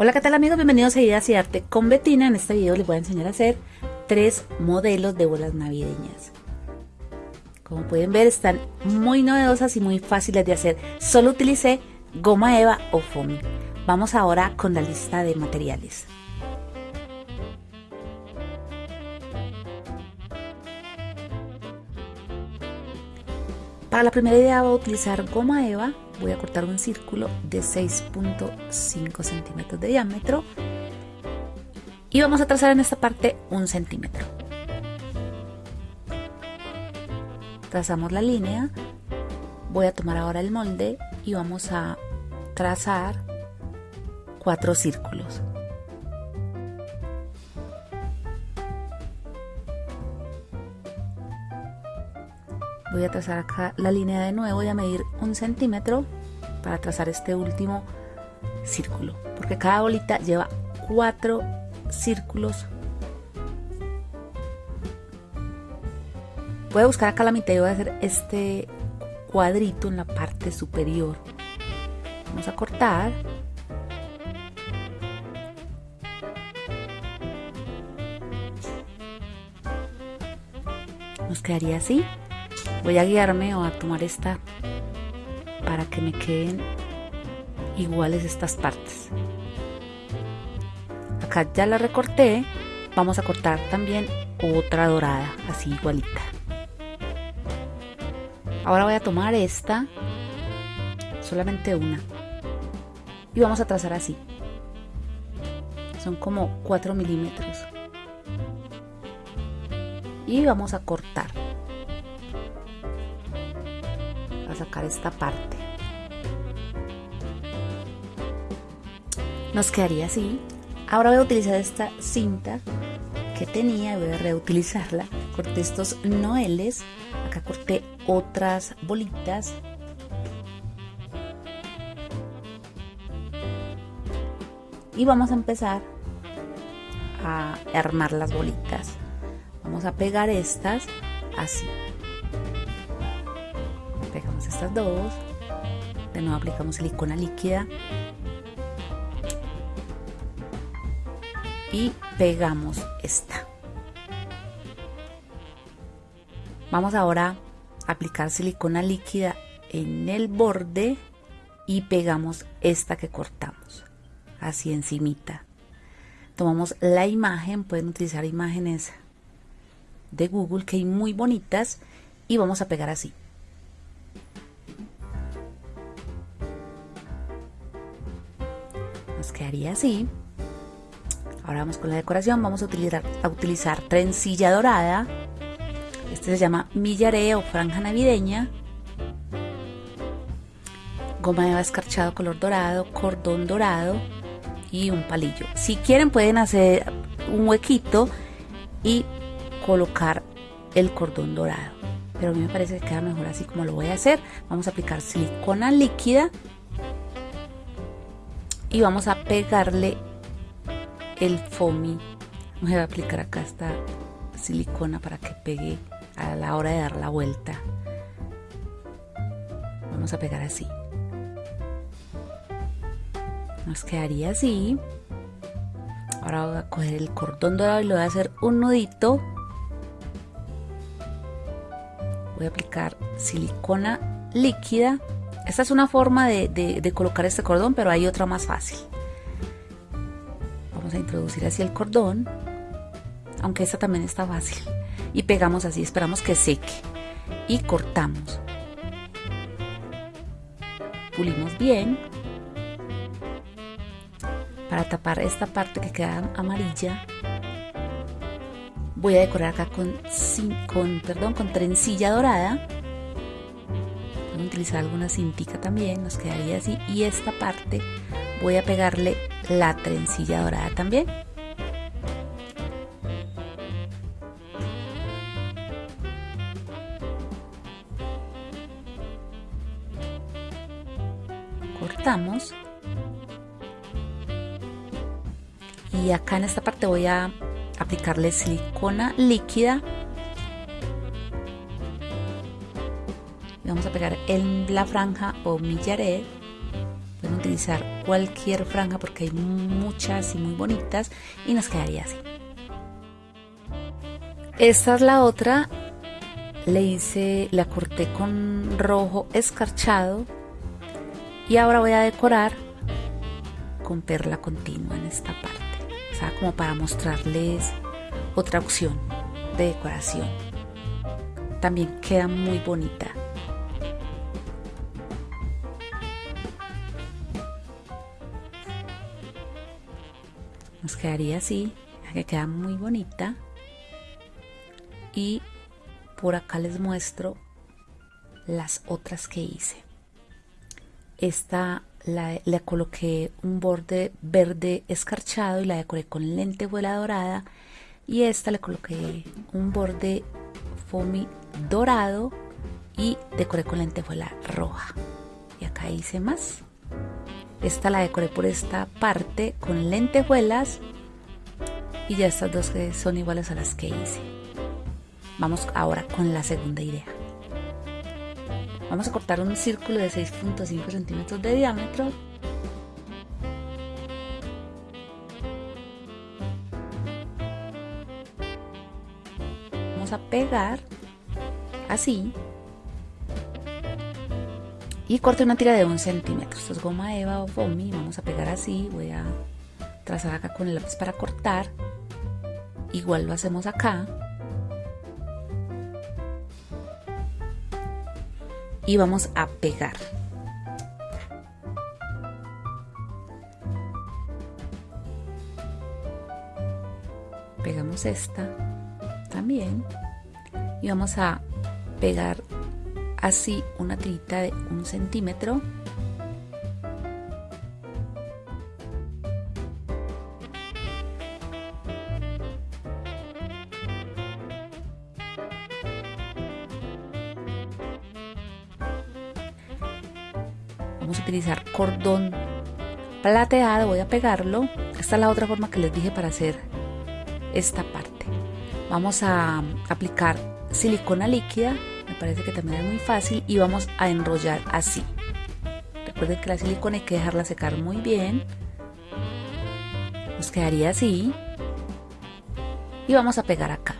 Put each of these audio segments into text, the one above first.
Hola qué tal amigos, bienvenidos a Ideas y Arte con Betina. En este video les voy a enseñar a hacer tres modelos de bolas navideñas. Como pueden ver están muy novedosas y muy fáciles de hacer. Solo utilicé goma eva o foamy. Vamos ahora con la lista de materiales. Para la primera idea voy a utilizar goma eva. Voy a cortar un círculo de 6.5 centímetros de diámetro. Y vamos a trazar en esta parte un centímetro. Trazamos la línea. Voy a tomar ahora el molde y vamos a trazar cuatro círculos voy a trazar acá la línea de nuevo voy a medir un centímetro para trazar este último círculo porque cada bolita lleva cuatro círculos. Voy a buscar acá la mitad y voy a hacer este cuadrito en la parte superior. Vamos a cortar. Nos quedaría así voy a guiarme o a tomar esta para que me queden iguales estas partes. Acá ya la recorté vamos a cortar también otra dorada así igualita. Ahora voy a tomar esta solamente una y vamos a trazar así. Son como 4 milímetros. Y vamos a cortar sacar esta parte. Nos quedaría así. Ahora voy a utilizar esta cinta que tenía voy a reutilizarla. Corté estos noeles. Acá corté otras bolitas. Y vamos a empezar a armar las bolitas. Vamos a pegar estas así estas dos de nuevo aplicamos silicona líquida y pegamos esta. Vamos ahora a aplicar silicona líquida en el borde y pegamos esta que cortamos así encimita. Tomamos la imagen pueden utilizar imágenes de google que hay muy bonitas y vamos a pegar así nos quedaría así ahora vamos con la decoración. Vamos a utilizar, a utilizar trencilla dorada. Este se llama millaré o franja navideña. Goma de escarchado color dorado cordón dorado y un palillo. Si quieren pueden hacer un huequito y colocar el cordón dorado. Pero a mí me parece que queda mejor así como lo voy a hacer. Vamos a aplicar silicona líquida y vamos a pegarle el foamy. Voy a aplicar acá esta silicona para que pegue a la hora de dar la vuelta. Vamos a pegar así. Nos quedaría así. Ahora voy a coger el cordón dorado y le voy a hacer un nudito. Voy a aplicar silicona líquida esta es una forma de, colocar este cordón, pero hay otra más fácil. Vamos a introducir así el cordón, aunque esta también está fácil. Y pegamos así, esperamos que seque. Y cortamos. Pulimos bien. Para tapar esta parte que queda amarilla, voy a decorar acá con, con, perdón, con trencilla dorada utilizar alguna cintica también, nos quedaría así. Y esta parte voy a pegarle la trencilla dorada también. Cortamos. Y acá en esta parte voy a aplicarle silicona líquida vamos a pegar en la franja o millaret pueden utilizar cualquier franja porque hay muchas y muy bonitas y nos quedaría así. Esta es la otra, le hice, la corté con rojo escarchado y ahora voy a decorar con perla continua en esta parte, o sea, como para mostrarles otra opción de decoración. También queda muy bonita. Nos quedaría así, que queda muy bonita. Y por acá les muestro las otras que hice. Esta la, le coloqué un borde verde escarchado y la decoré con lentejuela dorada. Y esta le coloqué un borde foamy dorado y decoré con lentejuela roja. Y acá hice más esta la decoré por esta parte con lentejuelas y ya estas dos son iguales a las que hice Vamos ahora con la segunda idea. Vamos a cortar un círculo de 6.5 centímetros de diámetro. Vamos a pegar así y corte una tira de un centímetro. Esto es goma eva o foamy. Vamos a pegar así. Voy a trazar acá con el lápiz para cortar. Igual lo hacemos acá. y vamos a pegar. Pegamos esta también y vamos a pegar así una tirita de un centímetro vamos a utilizar cordón plateado, voy a pegarlo. Esta es la otra forma que les dije para hacer esta parte. Vamos a aplicar silicona líquida, parece que también es muy fácil, y vamos a enrollar así. Recuerden que la silicona hay que dejarla secar muy bien. Nos quedaría así. Y vamos a pegar acá.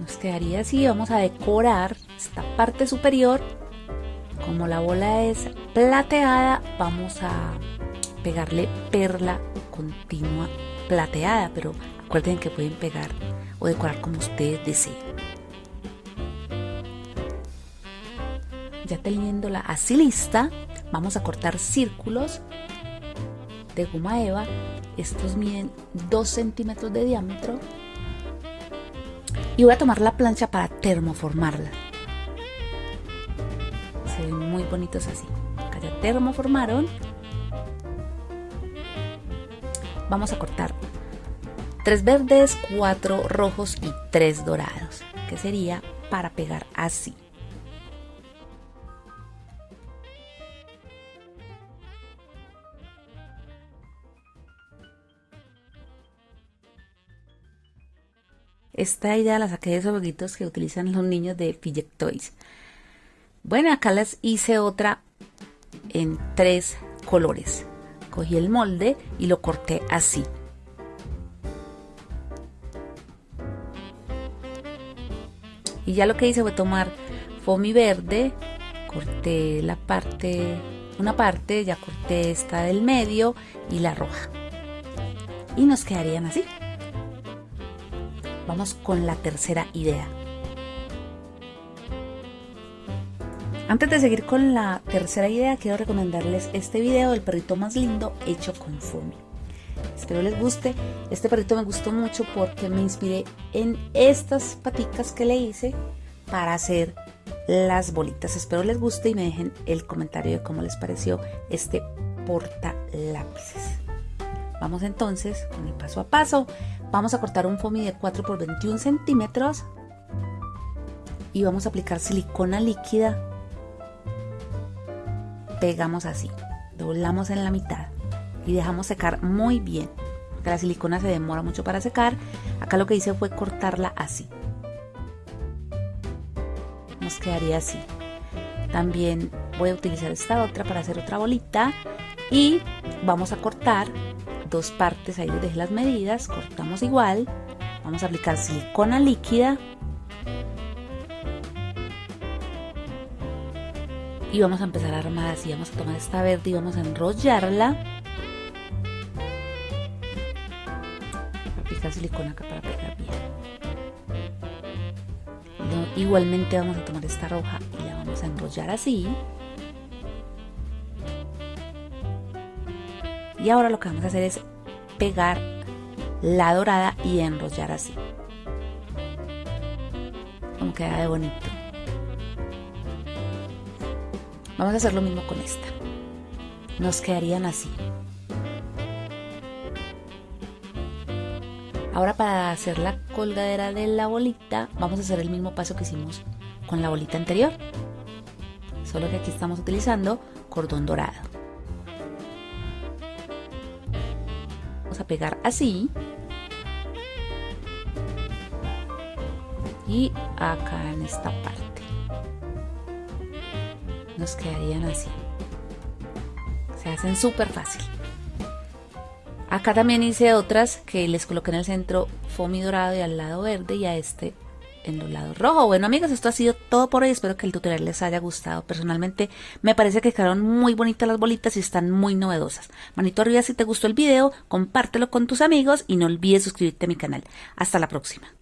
Nos quedaría así, vamos a decorar esta parte superior como la bola es plateada vamos a pegarle perla continua plateada pero acuerden que pueden pegar o decorar como ustedes deseen ya teniéndola así lista vamos a cortar círculos de goma eva estos miden 2 centímetros de diámetro y voy a tomar la plancha para termoformarla muy bonitos así. Acá ya termoformaron. Vamos a cortar tres verdes, cuatro rojos y tres dorados, que sería para pegar así. Esta idea la saqué de esos jueguitos que utilizan los niños de Fidget Toys. Bueno, acá les hice otra en tres colores. Cogí el molde y lo corté así. Y ya lo que hice fue tomar foamy verde, corté la parte, una parte, ya corté esta del medio y la roja. Y nos quedarían así. Vamos con la tercera idea. Antes de seguir con la tercera idea, quiero recomendarles este video del perrito más lindo hecho con foamy. Espero les guste. Este perrito me gustó mucho porque me inspiré en estas paticas que le hice para hacer las bolitas. Espero les guste y me dejen el comentario de cómo les pareció este porta lápices. Vamos entonces con el paso a paso. Vamos a cortar un foamy de 4 por 21 centímetros y vamos a aplicar silicona líquida pegamos así, doblamos en la mitad y dejamos secar muy bien. la silicona se demora mucho para secar. Acá lo que hice fue cortarla así. Nos quedaría así. También voy a utilizar esta otra para hacer otra bolita y vamos a cortar dos partes, ahí les dejé las medidas, cortamos igual, vamos a aplicar silicona líquida y vamos a empezar a armar así, vamos a tomar esta verde y vamos a enrollarla silicona acá para pegar bien igualmente vamos a tomar esta roja y la vamos a enrollar así. Y ahora lo que vamos a hacer es pegar la dorada y enrollar así. Como queda de bonito. Vamos a hacer lo mismo con esta. Nos quedarían así ahora para hacer la colgadera de la bolita vamos a hacer el mismo paso que hicimos con la bolita anterior. Solo que aquí estamos utilizando cordón dorado. A pegar así. Y acá en esta parte. Nos quedarían así. Se hacen súper fácil acá también hice otras que les coloqué en el centro foamy dorado y al lado verde y a este en los lados rojo. Bueno amigos, esto ha sido todo por hoy. Espero que el tutorial les haya gustado. Personalmente me parece que quedaron muy bonitas las bolitas y están muy novedosas. Manito arriba si te gustó el video, compártelo con tus amigos y no olvides suscribirte a mi canal. Hasta la próxima.